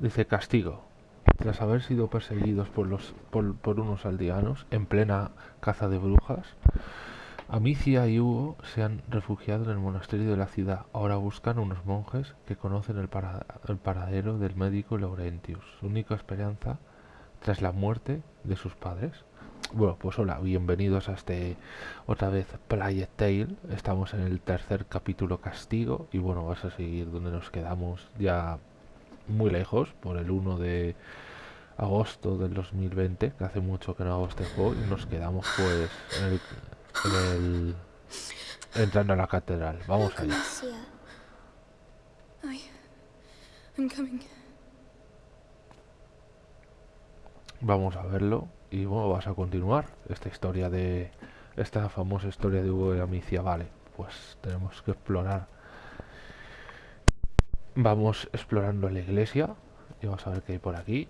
Dice castigo. Tras haber sido perseguidos por, los, por, unos aldeanos en plena caza de brujas, Amicia y Hugo se han refugiado en el monasterio de la ciudad. Ahora buscan unos monjes que conocen el, para- el paradero del médico Laurentius, su única esperanza tras la muerte de sus padres. Bueno, pues hola, bienvenidos a este otra vez Plague Tale. Estamos en el tercer capítulo Castigo y bueno, vas a seguir donde nos quedamos ya muy lejos, por el 1 de agosto del 2020, que hace mucho que no hago este juego y nos quedamos pues en el, en el- entrando a la catedral. Vamos allá. Vamos a verlo y bueno, vas a continuar esta historia de esta famosa historia de Hugo y Amicia. Vale, pues tenemos que explorar. Vamos explorando la iglesia y vamos a ver qué hay por aquí.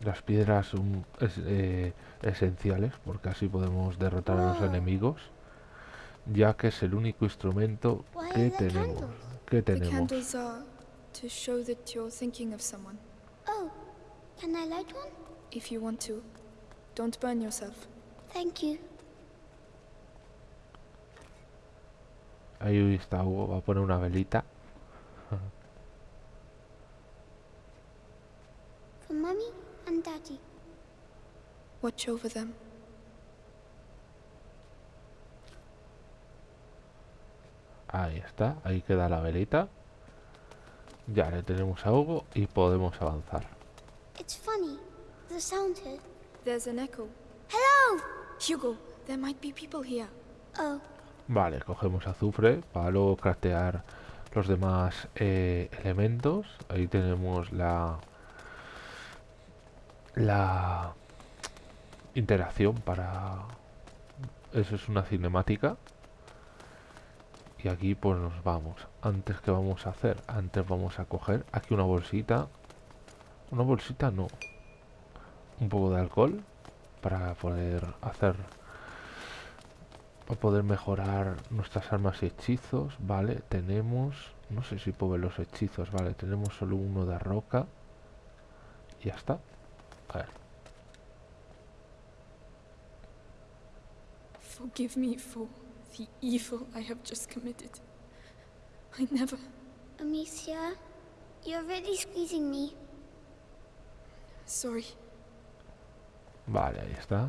Las piedras son es- eh, esenciales porque así podemos derrotar a los enemigos, ya que es el único instrumento que tenemos. The tenemos? candles are to show that you're thinking of someone. Oh, can I light one? If you want to, don't burn yourself. Thank you. Ahí está Hugo, va a poner una velita. For Mummy and Daddy. Watch over them. Ahí está, ahí queda la velita. Ya le tenemos a Hugo y podemos avanzar. It's funny. The sound here. There's an echo. Hello! Hugo, there might be people here. Oh, Vale, cogemos azufre para luego craftear los demás eh, elementos. Ahí tenemos la la interacción para eso es una cinemática. Y aquí pues nos vamos. Antes que vamos a hacer antes vamos a coger aquí una bolsita. Una bolsita no. Un poco de alcohol para poder hacer para poder mejorar nuestras armas y hechizos, vale, tenemos, no sé si puedo ver los hechizos, vale, tenemos solo uno de roca y ya está. A ver, Forgive me for the evil I have just committed. I never. Amicia, you're really squeezing me. Sorry. vale, ahí está.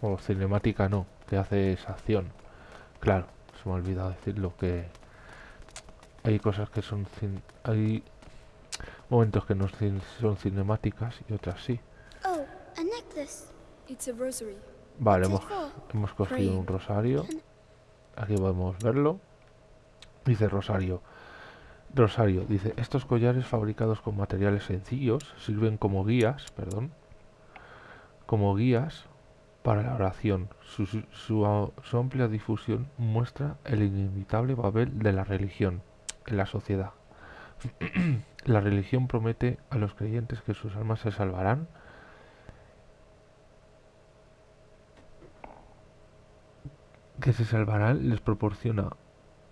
O cinemática no, que hace esa acción. Claro, se me ha olvidado decirlo que hay cosas que son cin- hay momentos que no cin- son cinemáticas y otras sí. Oh, a necklace. It's a rosary. Vale, hemos? Hemos cogido un rosario. Aquí podemos verlo. Dice rosario. Rosario, dice, estos collares fabricados con materiales sencillos sirven como guías, perdón, como guías para la oración. Su, amplia difusión muestra el inevitable papel de la religión en la sociedad. la religión promete a los creyentes que sus almas se salvarán que se salvarán les proporciona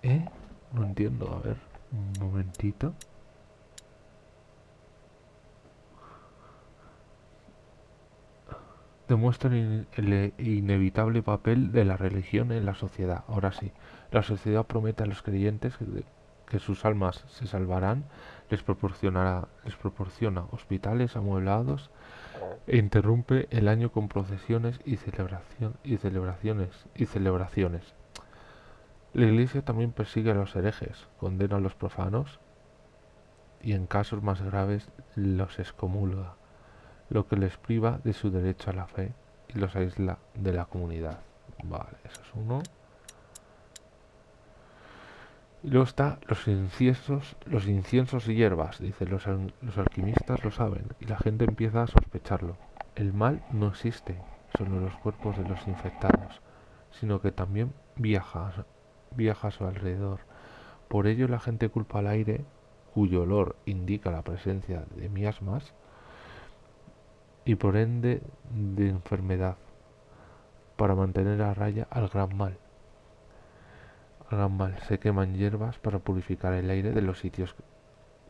¿eh? no entiendo a ver un momentito demuestran el inevitable papel de la religión en la sociedad ahora sí la sociedad promete a los creyentes que sus almas se salvarán les proporcionará les proporciona hospitales amueblados e interrumpe el año con procesiones y celebración y celebraciones y celebraciones. La Iglesia también persigue a los herejes, condena a los profanos y en casos más graves los excomulga, lo que les priva de su derecho a la fe y los aísla de la comunidad. Vale, eso es uno. Y luego está los inciensos, los inciensos y hierbas, dice, los, los alquimistas lo saben y la gente empieza a sospecharlo. El mal no existe solo los cuerpos de los infectados, sino que también viaja, viaja a su alrededor. Por ello la gente culpa al aire, cuyo olor indica la presencia de miasmas, y por ende de enfermedad, para mantener a raya al gran mal. Al gran mal se queman hierbas para purificar el aire de los sitios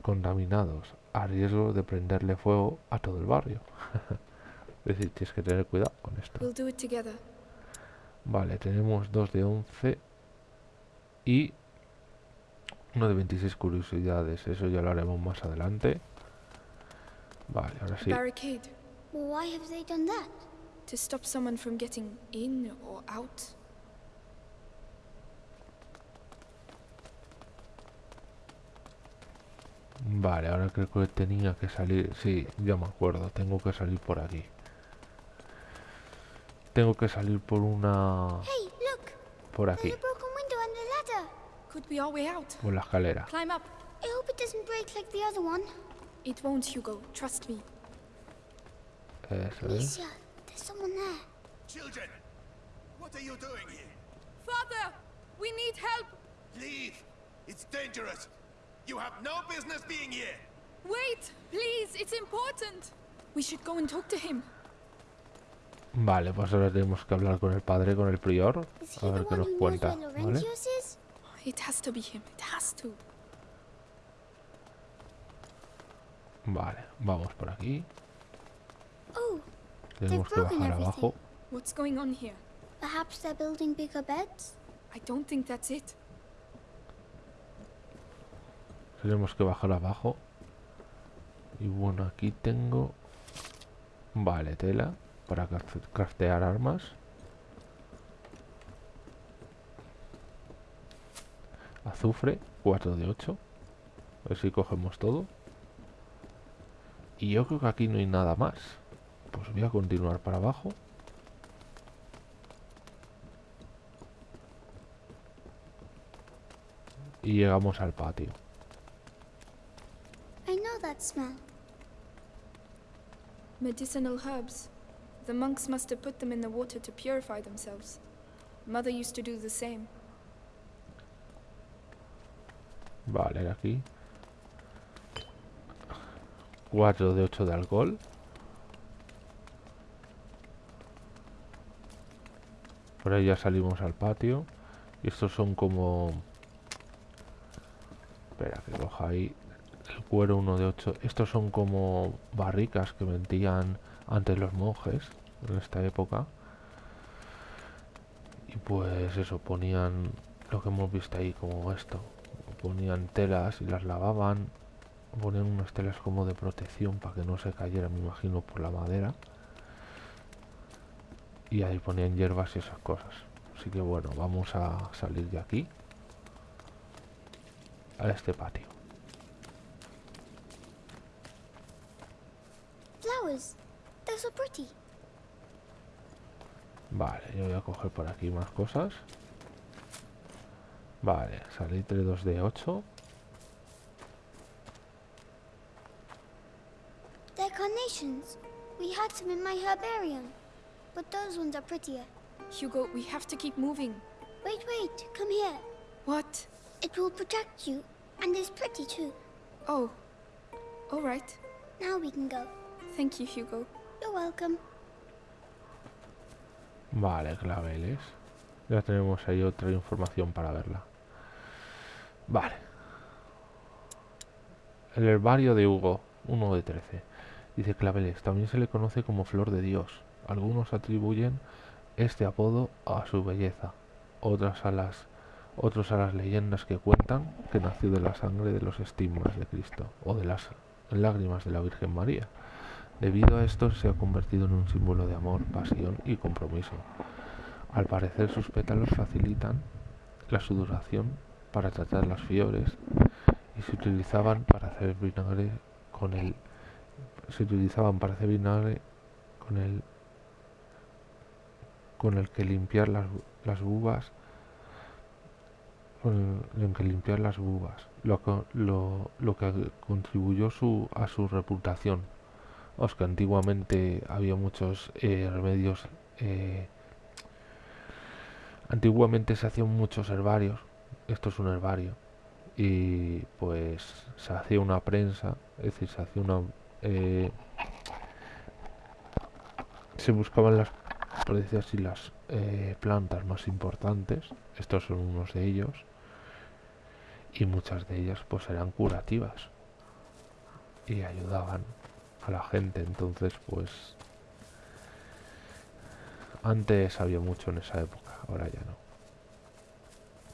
contaminados a riesgo de prenderle fuego a todo el barrio. es decir, tienes que tener cuidado con esto. We'll do it together. Vale, tenemos dos de 11 y uno de 26 curiosidades. Eso ya lo haremos más adelante. Vale, ahora sí. Why have they done that? To stop someone from getting in or out. Vale, ahora creo que tenía que salir. Sí, ya me acuerdo. Tengo que salir por aquí. Tengo que salir por una... Hey, look! Por aquí, There's a broken window and a ladder. Could be our way out. por la escalera. Climb up. I hope it doesn't break like the other one. It won't, Hugo. Trust me. Eso es. Alicia, there's someone there. Children, what are you doing here? Father, we need help. Leave! It's dangerous! You have no business being here! Wait, please. It's important. We should go and talk to him. Vale, pues ahora tenemos que hablar con el padre, con el prior. A ver qué nos cuenta. ¿Vale? It has to be him. It has to. Vale, vamos por aquí. Oh, Tenemos que broken bajar everything. abajo. What's going on here? perhaps they're building bigger beds? I don't think that's it. Tenemos que bajar abajo. Y bueno, aquí tengo... Vale, tela para craft- craftear armas. Azufre, 4 de 8. A ver si cogemos todo. Y yo creo que aquí no hay nada más. Pues voy a continuar para abajo. Y llegamos al patio. I know that smell. Medicinal herbs. The monks must have put them in the water to purify themselves. Mother used to do the same. Vale, aquí. 4 de 8 de alcohol. Por ahí ya salimos al patio. Y estos son como... Espera, que coja ahí. El cuero 1 de 8. Estos son como barricas que vendían antes los monjes en esta época. Y pues eso, ponían lo que hemos visto ahí como esto ponían telas y las lavaban, ponían unas telas como de protección para que no se cayera, me imagino, por la madera. Y ahí ponían hierbas y esas cosas. Así que bueno, vamos a salir de aquí a este patio. Flowers. They're so pretty. Vale, yo voy a coger por aquí más cosas. Vale, salitre 2 de 8. They're carnations. We had some in my herbarium. But those ones are prettier. Hugo, we have to keep moving. Wait, wait. Come here. What? It will protect you. And it's pretty too. Oh. All right. Now we can go. Thank you, Hugo. You're welcome. Vale, claveles. Ya tenemos ahí otra información para verla. Vale. El herbario de Hugo, 1 de 13. Dice claveles, también se le conoce como flor de Dios. Algunos atribuyen este apodo a su belleza, otras a las, otros a las leyendas que cuentan que nació de la sangre de los estigmas de Cristo o de las lágrimas de la Virgen María. Debido a esto se ha convertido en un símbolo de amor, pasión y compromiso. Al parecer sus pétalos facilitan la sudoración para tratar las fiebres y se utilizaban para hacer vinagre con el se utilizaban para hacer vinagre con el con el que limpiar las, las bubas con el que limpiar las bubas lo, lo, lo que contribuyó su, a su reputación. Os que antiguamente había muchos eh, remedios eh, antiguamente se hacían muchos herbarios esto es un herbario y pues se hacía una prensa es decir se hacía una eh, se buscaban las por decir así las eh, plantas más importantes estos son unos de ellos y muchas de ellas pues eran curativas y ayudaban a la gente. Entonces, pues antes había mucho en esa época, ahora ya no.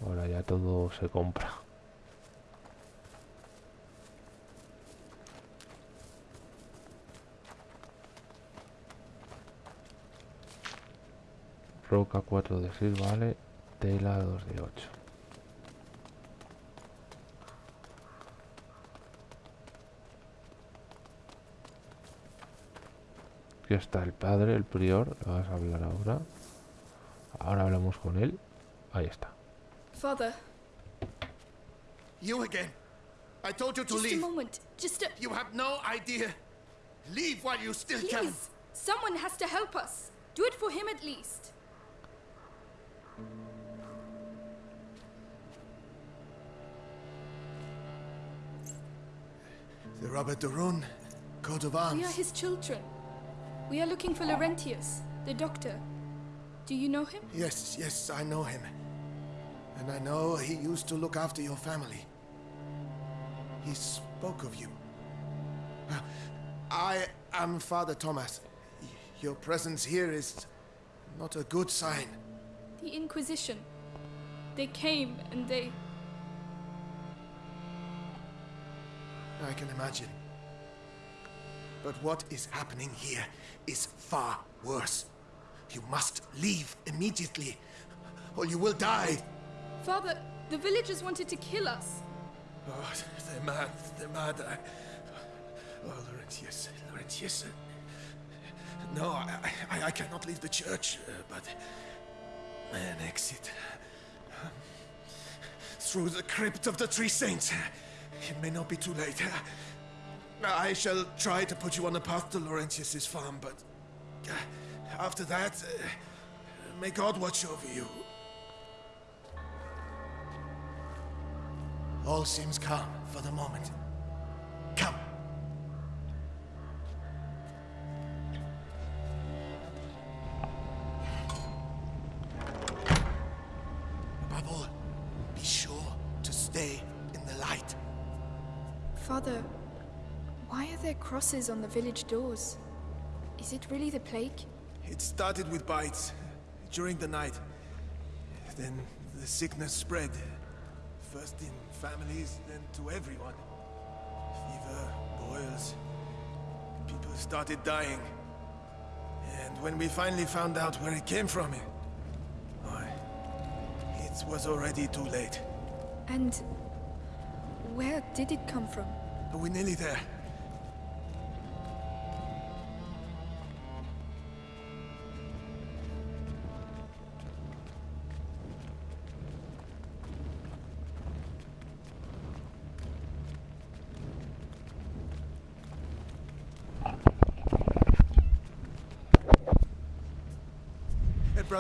Ahora ya todo se compra. Roca 4 de 6 vale, tela 2 de 8. Aquí está el padre, el prior, le vas a hablar ahora. Ahora hablamos con él. Ahí está. Father, You again. I told you to just a leave. moment. Just a. You have no idea. Leave while you still can. Please! Someone has to help us. Do it for him at least. Robert Daron, coat of arms. We are his children. We are looking for Laurentius, the doctor. Do you know him? Yes, yes, I know him. And I know he used to look after your family. He spoke of you. I am Father Thomas. Your presence here is not a good sign. The Inquisition. They came and they. I can imagine. But what is happening here is far worse. You must leave immediately, or you will die. Father, the villagers wanted to kill us. Oh, they're mad. They're mad. I... Oh, Laurentius. Laurentius. No, I, I, I cannot leave the church, uh, but an exit um, through the crypt of the Three Saints. It may not be too late. I shall try to put you on the path to Laurentius's farm, but uh, after that, uh, may God watch over you. All seems calm for the moment. On the village doors? Is it really the plague? It started with bites during the night. Then the sickness spread. First in families, then to everyone. Fever, boils. People started dying. And when we finally found out where it came from, it was already too late. And where did it come from? We're nearly there.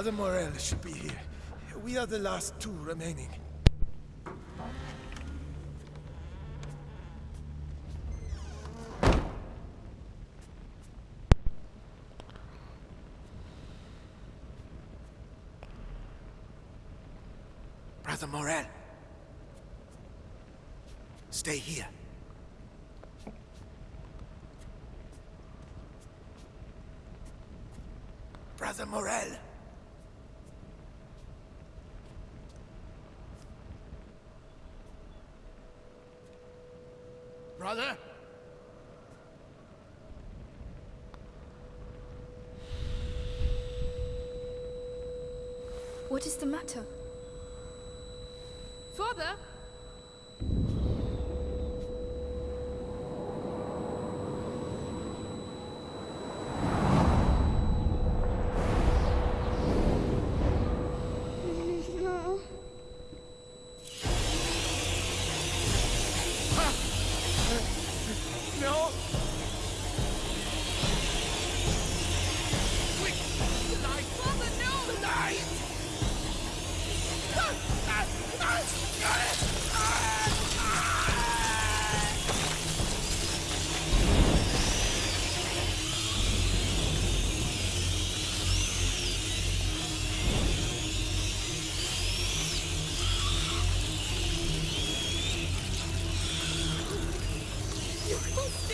Brother Morel should be here. We are the last two remaining. Brother Morel. Stay here. Brother Morel. Brother? What is the matter?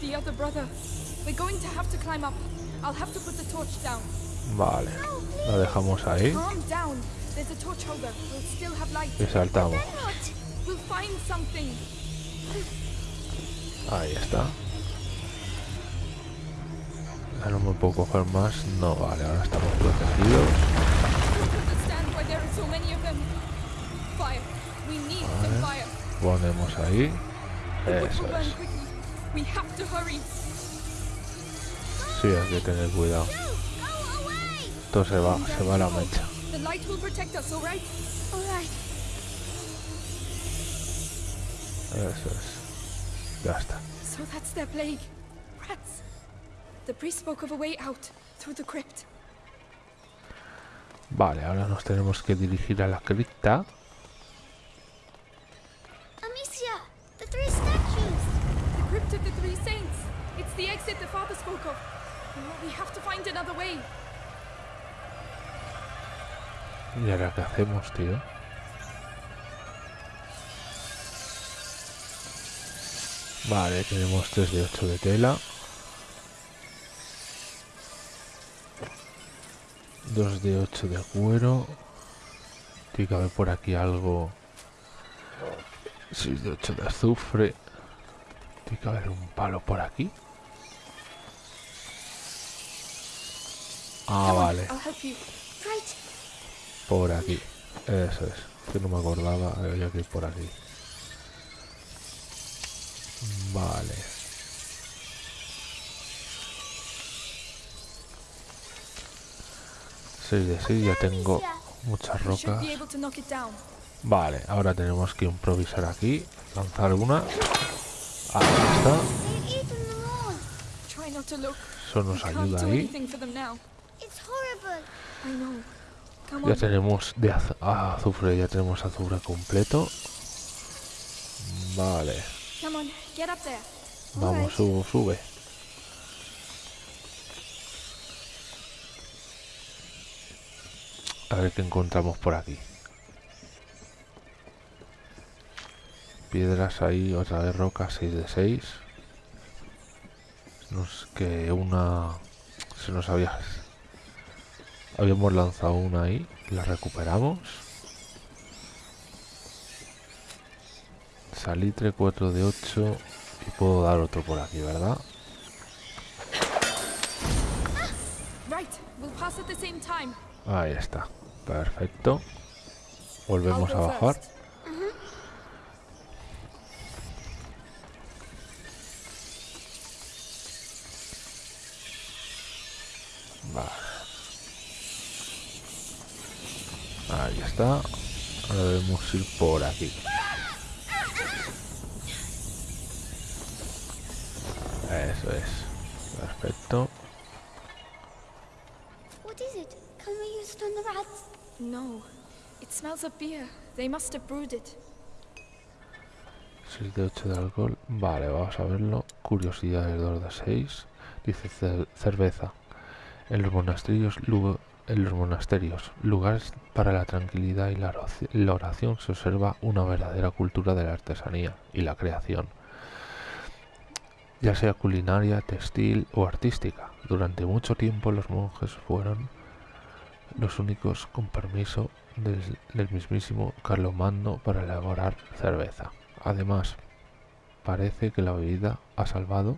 The other brother. We're going to have to climb up. I'll have to put the torch down. Vale, lo dejamos ahí Calm down. There's a torch holder. We'll still have light. y saltamos. Then what? We'll find something. Ahí está. Ya no me puedo coger más. No, vale, ahora estamos protegidos. Ponemos ahí. Eso es. Sí, hay que tener cuidado. Esto se va, se va a la mecha. Eso es. Ya está. So that's their plague. Rats. The priest spoke of a way out through the crypt. Vale, ahora nos tenemos que dirigir a la cripta. Amicia! The three statues! Crypt of the three saints. It's the exit the father spoke of. We have to find another way. ¿Y ahora qué hacemos, tío? Vale, tenemos 3 de 8 de tela. 2 de 8 de cuero. Tiene que haber por aquí algo. 6 de 8 de azufre. Tiene que haber un palo por aquí. Ah, vale. Por aquí. Eso es. Que no me acordaba. Había que ir por aquí. Vale. De seis, ya tengo muchas rocas. Vale, ahora tenemos que improvisar aquí. Lanzar una. Ahí está. Look. Eso nos ayuda ahí. Ya tenemos de az- ah, azufre, ya tenemos azufre completo. Vale. Vamos, sube, sube. A ver qué encontramos por aquí. Piedras ahí, otra vez rocas, 6 de 6. Nos que una... Se nos había... Habíamos lanzado una ahí, la recuperamos. Salitre 4 de 8 y puedo dar otro por aquí, ¿verdad? Ahí está. Perfecto. Volvemos a bajar. Está. Ahora debemos ir por aquí. Eso es. Perfecto. What is it? Can we use it on the rats? No. It smells of beer. They must have brewed it. 6 de 8 de alcohol. Vale, vamos a verlo. Curiosidades 2 de 6. Dice cer- cerveza. En los monasterios, en los monasterios, lugares para la tranquilidad y la oraci- la oración, se observa una verdadera cultura de la artesanía y la creación, ya sea culinaria, textil o artística. Durante mucho tiempo los monjes fueron los únicos con permiso del, del mismísimo Carlomagno para elaborar cerveza. Además, parece que la bebida ha salvado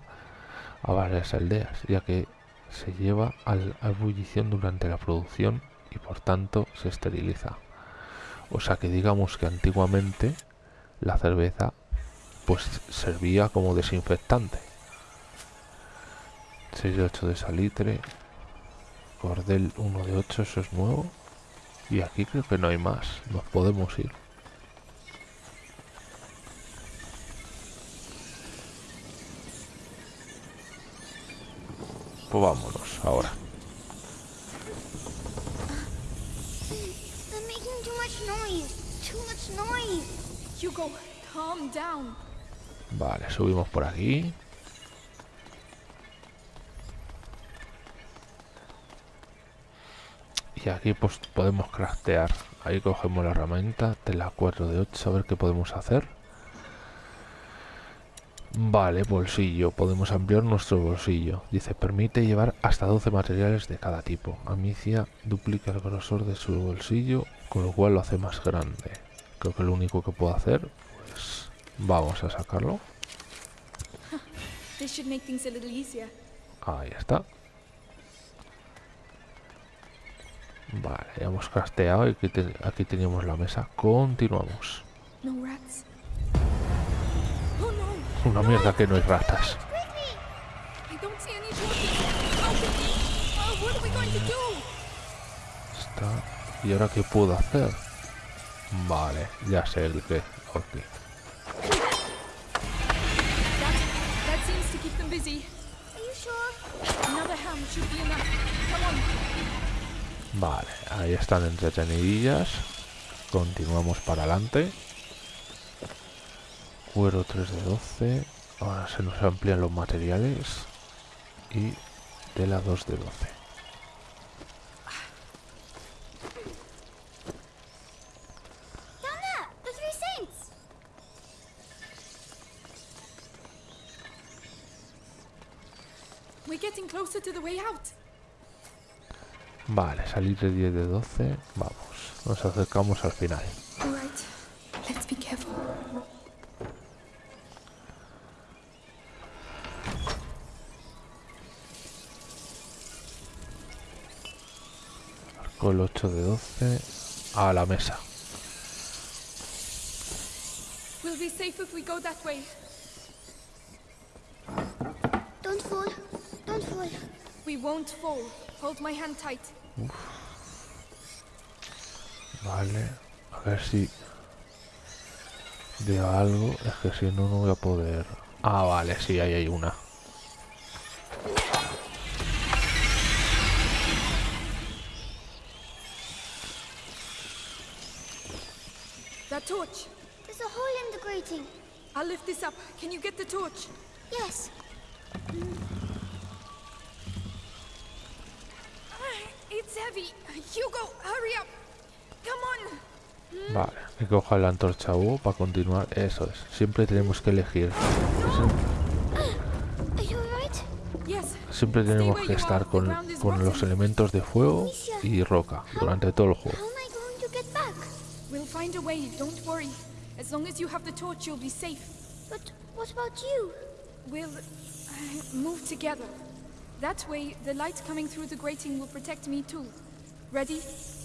a varias aldeas, ya que se lleva al, a ebullición durante la producción y por tanto se esteriliza. O sea que digamos que antiguamente la cerveza pues servía como desinfectante. 6 de 8 de salitre, cordel 1 de 8, eso es nuevo. Y aquí creo que no hay más, nos podemos ir. Pues vámonos, ahora. They're making too much noise. Too much noise. Calm down. Vale, subimos por aquí. Y aquí pues podemos craftear. Ahí cogemos la herramienta de la 4 de 8 a ver qué podemos hacer. Vale, bolsillo. Podemos ampliar nuestro bolsillo. Dice, permite llevar hasta 12 materiales de cada tipo. Amicia duplica el grosor de su bolsillo, con lo cual lo hace más grande. Creo que lo único que puedo hacer, pues vamos a sacarlo. Ahí está. Vale, ya hemos casteado y aquí, te- aquí teníamos la mesa. Continuamos. No rats. Una mierda que no hay ratas. ¿Y ahora qué puedo hacer? Vale, ya sé el que. Ok. That, that seems to keep them busy. Are you sure? Another ham should be enough. Come on. Vale, ahí están entretenidillas. Continuamos para adelante. Cuero 3 de 12. Ahora se nos amplían los materiales. Y tela 2 de 12. Down there, the three saints. We're getting closer to the way out. Vale, salir de 10 de 12. Vamos, nos acercamos al final. All right. Let's be careful. Con el 8 de 12 a la mesa. We'll be safe if we go that way. Don't fall. Don't fall. We won't fall. Hold my hand tight. Vale, a ver si veo algo. Es que si no, no voy a poder. Ah, vale, sí, ahí hay una. Torch. There's a hole in the grating. I'll lift this up. Can you get the torch? Yes. Ah, It's heavy. Hugo, hurry up. Come on. Vale, que coja la antorcha Hugo para continuar. Eso es, siempre tenemos que elegir. Are you alright? Yes. Siempre tenemos que estar con, con los elementos de fuego y roca durante todo el juego. Find a way. Don't worry. As long as you have the torch, you'll be safe. But what about you? We'll uh, move together. That way, the light coming through the grating will protect me too. Ready?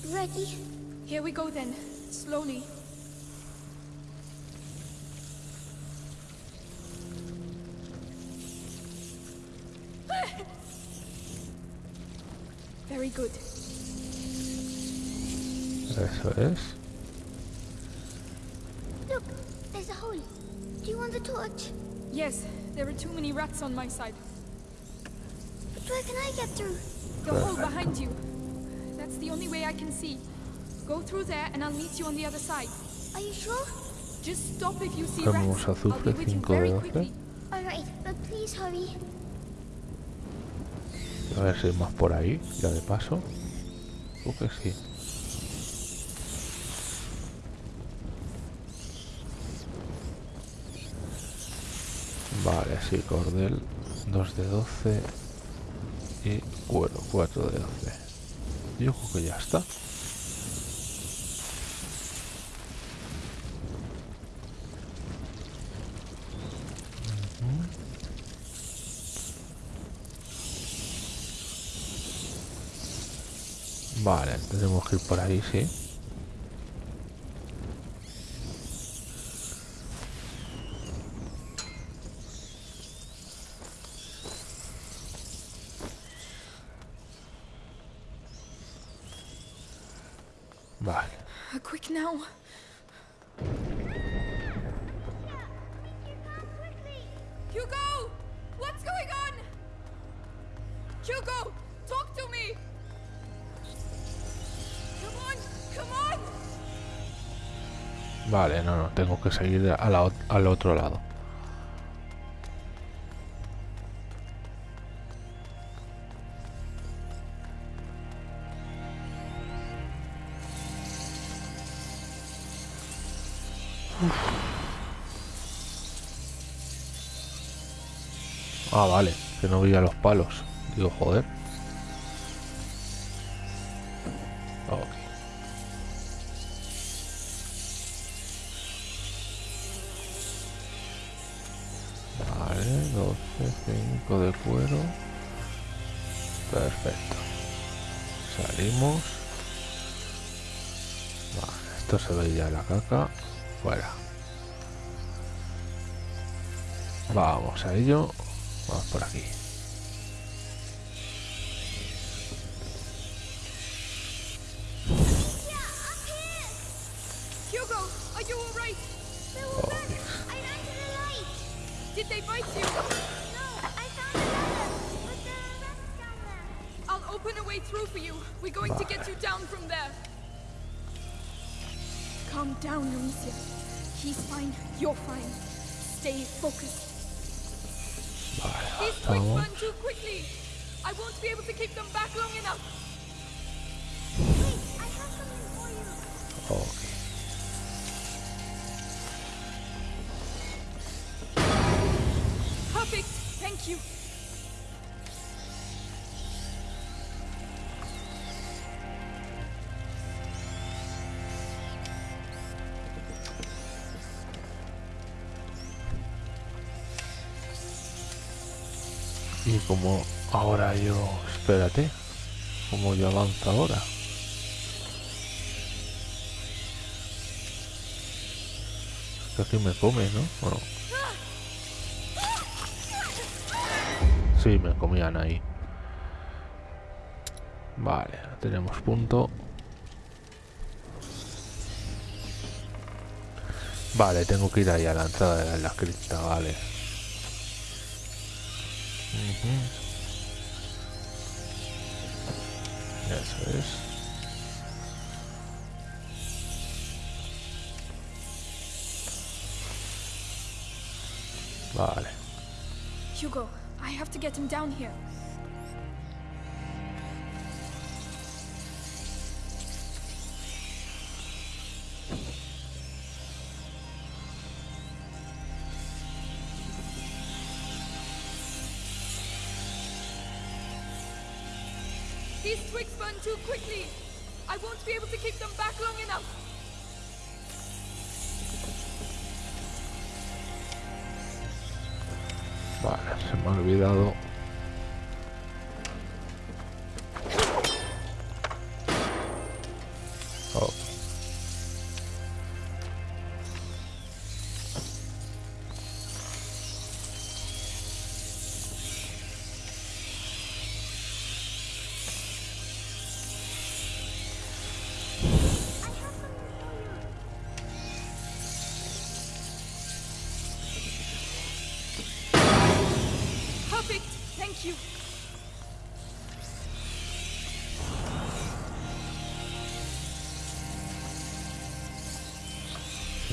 Ready? Here we go then. Slowly. Very good. Eso es. Look, there's a hole. Do you want the torch? Yes, there are too many rats on my side. But where can I get through? The hole behind you. That's the only way I can see. Go through there and I'll meet you on the other side. Are you sure? Just stop if you see rats. I'll be with you very quickly. Alright, but please hurry. A ver si hay más por ahí, ya de paso. Creo que sí. Vale, sí, cordel 2 de 12 y cuero 4 de 12. Yo creo que ya está. Vale, tenemos que ir por ahí, sí. Seguir a la al otro lado. Ah, vale, que no veía los palos. Digo, joder. 5 de cuero. Perfecto. Salimos. Esto se ve ya la caca. Fuera. Vamos a ello. Vamos por aquí. Vale, These twigs avanzamos. run too quickly. I won't be able to keep them back long enough. Wait, I have something for you. Ok. Perfect. Thank you. Como ahora yo... Espérate. Como yo avanzo ahora. Es que aquí me come, ¿no? ¿O no? Sí, me comían ahí. Vale, tenemos punto. Vale, tengo que ir ahí a la de la cripta, vale. Ujú. Eso es. Vale. Hugo, I have to get him down here.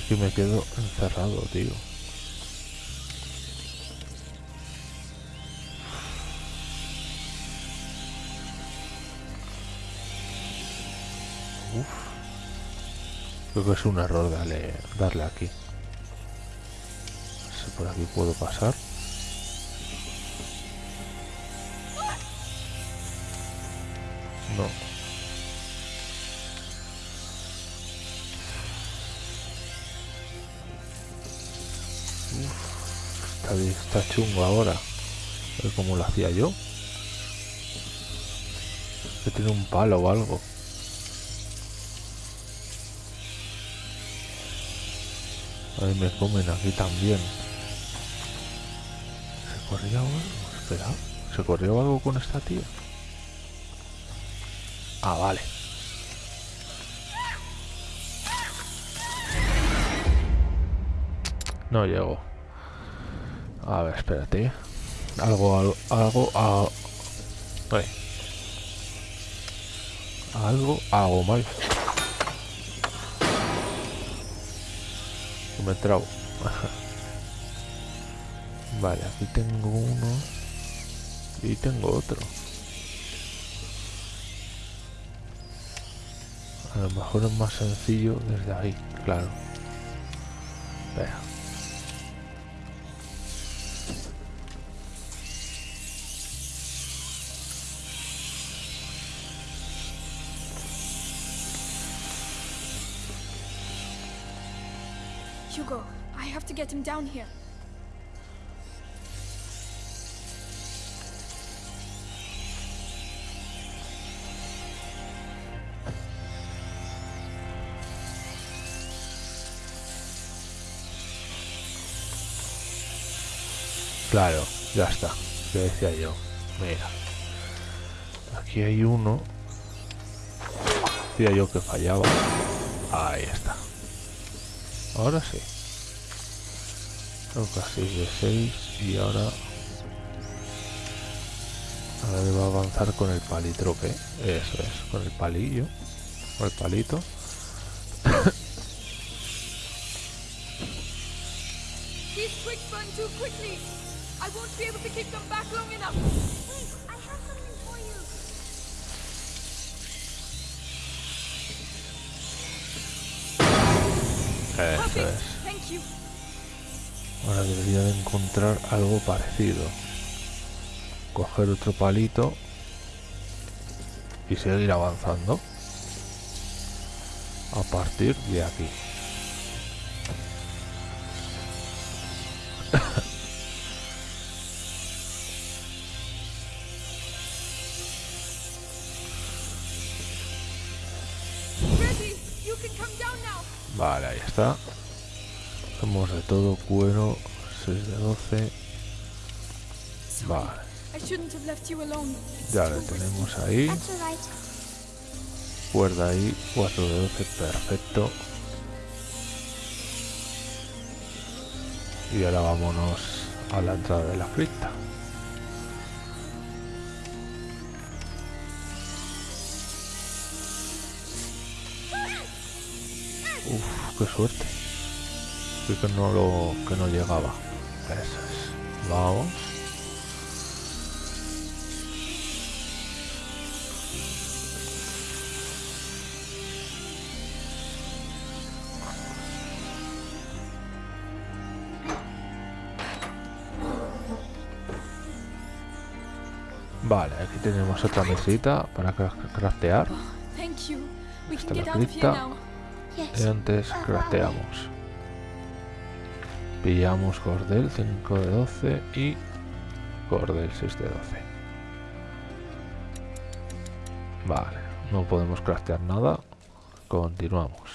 Es que me quedo encerrado, tío. Uf. Creo que es un error darle, darle aquí. No sé por aquí puedo pasar. No. Está, chungo ahora. A ver cómo lo hacía yo. Que tiene un palo o algo. Ahí me comen aquí también. ¿Se corría algo? Espera. ¿Se corrió algo con esta tía? Ah, vale. No llego. A ver, espérate. Algo, algo, algo. Ahí. Algo hago mal. Me trabo. vale, aquí tengo uno. Y tengo otro. A lo mejor es más sencillo desde ahí, claro. Him down here. Claro, ya está. Que decía yo. Mira. Aquí hay uno. Decía yo que fallaba. Ahí está. Ahora sí. Tengo casi de 6 y ahora... Ahora debo avanzar con el palitroque. Eso es, con el palillo. Con el palito. Eso es. Ahora debería de encontrar algo parecido. Coger otro palito y seguir avanzando a partir de aquí. Vale, ahí está. Todo cuero, 6 de 12. Vale, ya lo tenemos ahí. Cuerda ahí, 4 de 12, perfecto. Y ahora vámonos a la entrada de la cripta. Uf, qué suerte. Que no lo que no llegaba. Eso es. Vamos. Vale, aquí tenemos otra mesita para cra- craftear. Can la cripta. Y antes crafteamos. Pillamos cordel 5 de 12 y cordel 6 de 12. Vale, no podemos craftear nada. Continuamos.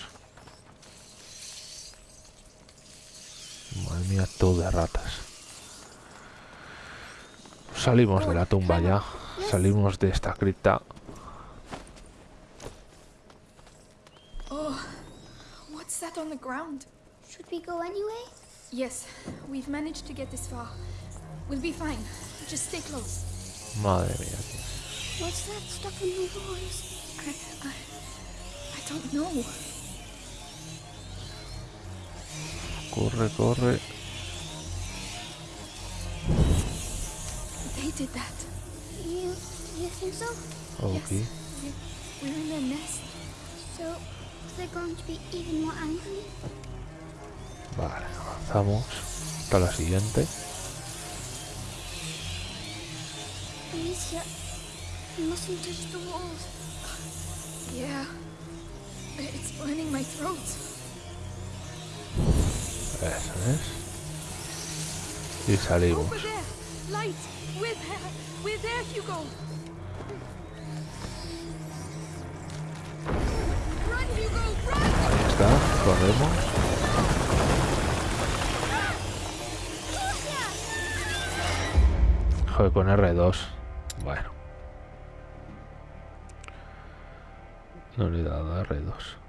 Madre mía, todo de ratas. Salimos de la tumba ya. Salimos de esta cripta. Oh, what's that on the ground? Should we go anyway? Yes, we've managed to get this far. We'll be fine. Just stay close. Madre mía. tío. What's that stuff in the walls? I, I, I don't know. Corre, corre. They did that. You, you think so? Oh, ok. Yes. We- We're in their nest. So, they're going to be even more angry? Vale, avanzamos hasta la siguiente. Alicia, you mustn't touch the walls. Yeah. It's burning my throat. Eso es. Y salimos. Over there. Light. We're there. We're there, Hugo. Run, Hugo, run! Ahí está, corremos. Joder, con R2. Bueno. No le he dado a R2.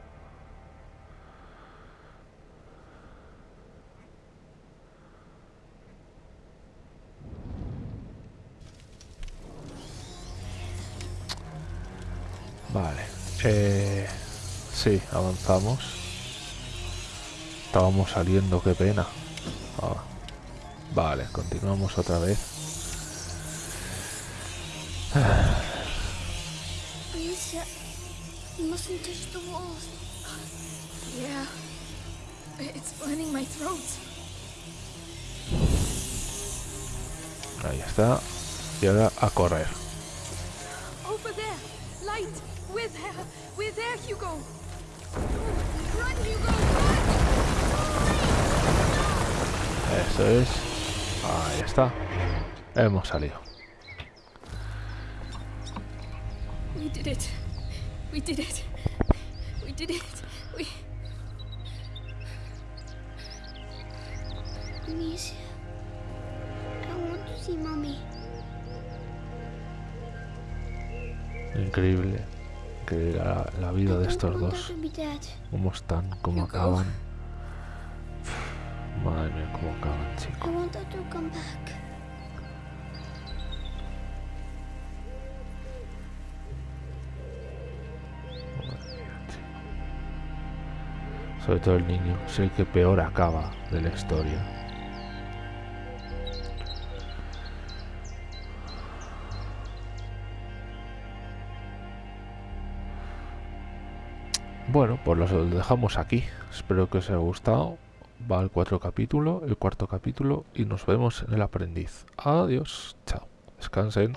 Eh, sí, avanzamos. Estábamos saliendo, qué pena. Ah, vale, continuamos otra vez. Alicia, you mustn't touch the walls. Yeah. It's burning my throat. Ahí está. Y ahora a correr. Over there. Light. We're there. We're there, Hugo. Run, Hugo. Run. Eso es. Ahí está. Hemos salido. We did it. We did it. We did it. We. Amicia, I want to see mommy. Increíble. Increíble la, la vida de estos dos. Cómo están, cómo acaban. Madre mía, cómo acaban, chicos. Sobre todo el niño. Es el que peor acaba de la historia. Bueno, pues los dejamos aquí. Espero que os haya gustado. Va el cuatro capítulo, el cuarto capítulo y nos vemos en el aprendiz. Adiós, chao. Descansen.